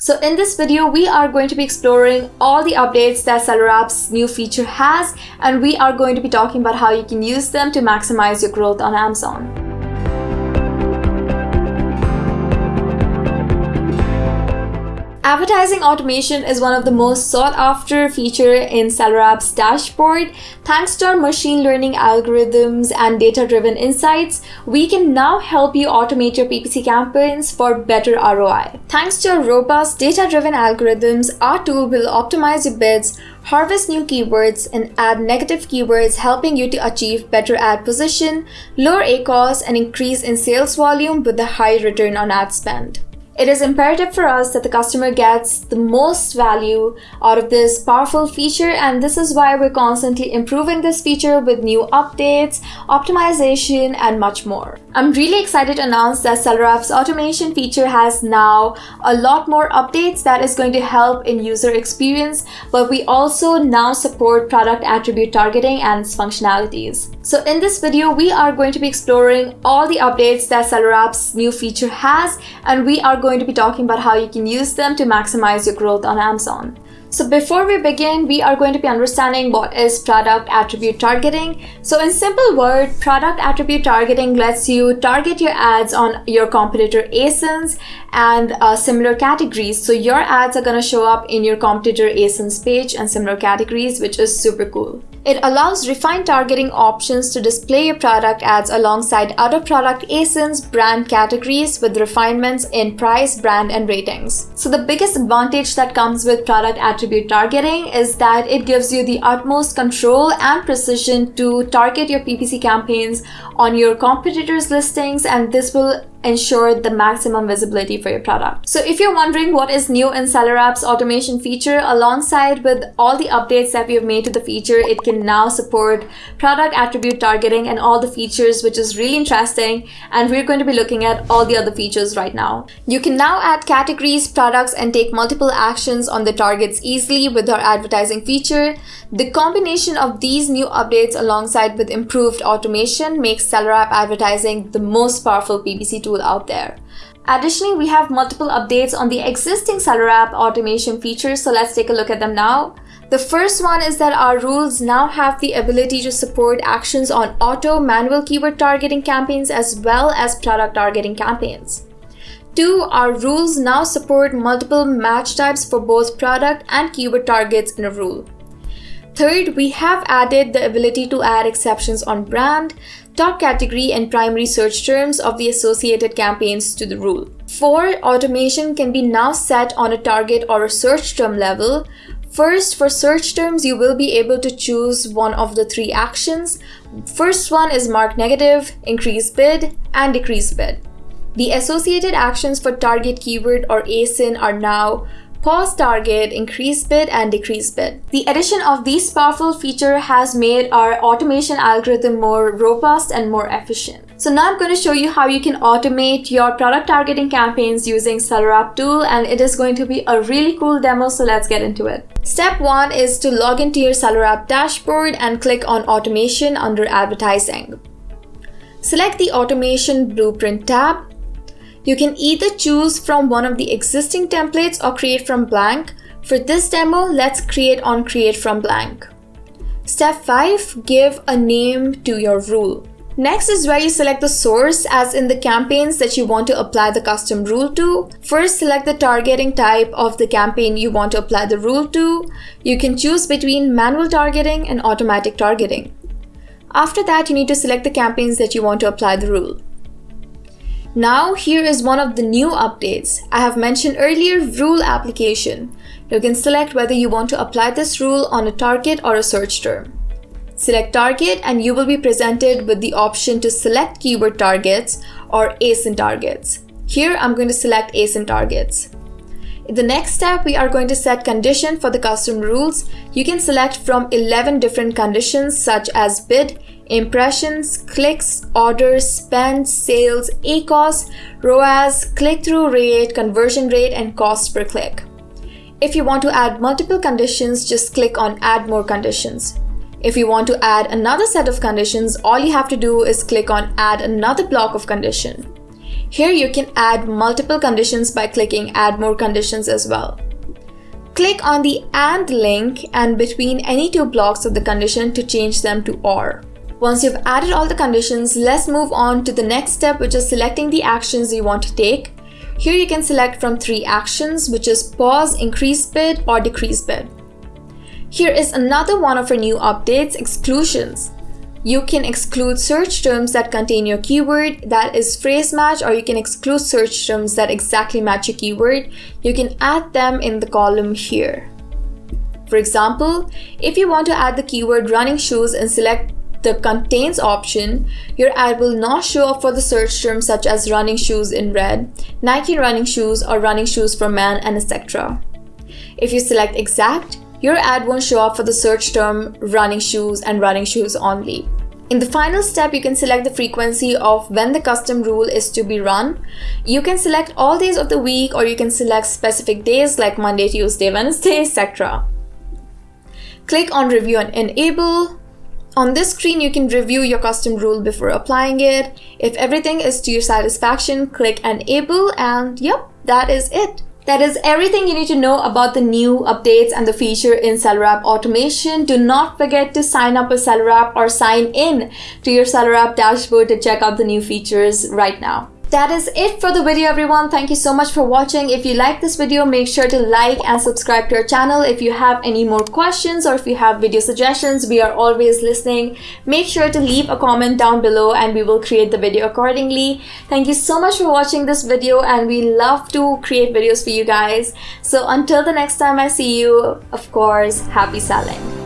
So in this video, we are going to be exploring all the updates that Seller App's new feature has, and we are going to be talking about how you can use them to maximize your growth on Amazon. Advertising automation is one of the most sought after feature in Seller App's dashboard. Thanks to our machine learning algorithms and data-driven insights, we can now help you automate your PPC campaigns for better ROI. Thanks to our robust data-driven algorithms, our tool will optimize your bids, harvest new keywords, and add negative keywords, helping you to achieve better ad position, lower ACoS, and increase in sales volume with a high return on ad spend. It is imperative for us that the customer gets the most value out of this powerful feature and this is why we're constantly improving this feature with new updates, optimization, and much more. I'm really excited to announce that Seller App's automation feature has now a lot more updates that is going to help in user experience, but we also now support product attribute targeting and its functionalities. So in this video, we are going to be exploring all the updates that Seller App's new feature has, and we are going to be talking about how you can use them to maximize your growth on Amazon. So before we begin, we are going to be understanding what is product attribute targeting. So in simple word, product attribute targeting lets you target your ads on your competitor ASINs and uh, similar categories. So your ads are going to show up in your competitor ASINs page and similar categories, which is super cool. It allows refined targeting options to display your product ads alongside other product ASINs brand categories with refinements in price, brand, and ratings. So the biggest advantage that comes with product attribute targeting is that it gives you the utmost control and precision to target your PPC campaigns on your competitors' listings and this will ensure the maximum visibility for your product. So if you're wondering what is new in Seller App's automation feature, alongside with all the updates that we have made to the feature, it can now support product attribute targeting and all the features, which is really interesting. And we're going to be looking at all the other features right now. You can now add categories, products, and take multiple actions on the targets easily with our advertising feature. The combination of these new updates alongside with improved automation makes Seller App advertising the most powerful PPC tool out there. Additionally, we have multiple updates on the existing Seller App automation features, so let's take a look at them now. The first one is that our rules now have the ability to support actions on auto manual keyword targeting campaigns as well as product targeting campaigns. Two, our rules now support multiple match types for both product and keyword targets in a rule. Third, we have added the ability to add exceptions on brand, top category, and primary search terms of the associated campaigns to the rule. Four, automation can be now set on a target or a search term level. First, for search terms, you will be able to choose one of the three actions. First one is mark negative, increase bid, and decrease bid. The associated actions for target keyword or ASIN are now pause target, increase bid, and decrease bid. The addition of these powerful feature has made our automation algorithm more robust and more efficient. So now I'm going to show you how you can automate your product targeting campaigns using Seller App tool and it is going to be a really cool demo so let's get into it. Step 1 is to log into your Seller App dashboard and click on automation under advertising. Select the automation blueprint tab you can either choose from one of the existing templates or create from blank. For this demo, let's create on create from blank. Step 5. Give a name to your rule. Next is where you select the source as in the campaigns that you want to apply the custom rule to. First select the targeting type of the campaign you want to apply the rule to. You can choose between manual targeting and automatic targeting. After that you need to select the campaigns that you want to apply the rule. Now here is one of the new updates. I have mentioned earlier rule application. You can select whether you want to apply this rule on a target or a search term. Select target and you will be presented with the option to select keyword targets or ASIN targets. Here I'm going to select ASIN targets. In the next step, we are going to set condition for the custom rules. You can select from 11 different conditions such as bid, impressions, clicks, orders, spend, sales, ACoS, ROAS, click-through rate, conversion rate, and cost per click. If you want to add multiple conditions, just click on add more conditions. If you want to add another set of conditions, all you have to do is click on add another block of condition. Here you can add multiple conditions by clicking add more conditions as well. Click on the AND link and between any two blocks of the condition to change them to OR. Once you've added all the conditions, let's move on to the next step which is selecting the actions you want to take. Here you can select from three actions which is pause, increase bid or decrease bid. Here is another one of our new updates, exclusions. You can exclude search terms that contain your keyword that is phrase match or you can exclude search terms that exactly match your keyword. You can add them in the column here. For example, if you want to add the keyword running shoes and select the contains option, your ad will not show up for the search terms such as running shoes in red, Nike running shoes or running shoes for men and etc. If you select exact, your ad won't show up for the search term running shoes and running shoes only. In the final step, you can select the frequency of when the custom rule is to be run. You can select all days of the week or you can select specific days like Monday, Tuesday, Wednesday, etc. Click on review and enable. On this screen, you can review your custom rule before applying it. If everything is to your satisfaction, click enable and yep, that is it. That is everything you need to know about the new updates and the feature in Seller App automation. Do not forget to sign up Seller App or sign in to your Seller App dashboard to check out the new features right now that is it for the video everyone. Thank you so much for watching. If you like this video make sure to like and subscribe to our channel. If you have any more questions or if you have video suggestions we are always listening. Make sure to leave a comment down below and we will create the video accordingly. Thank you so much for watching this video and we love to create videos for you guys. So until the next time i see you. Of course happy selling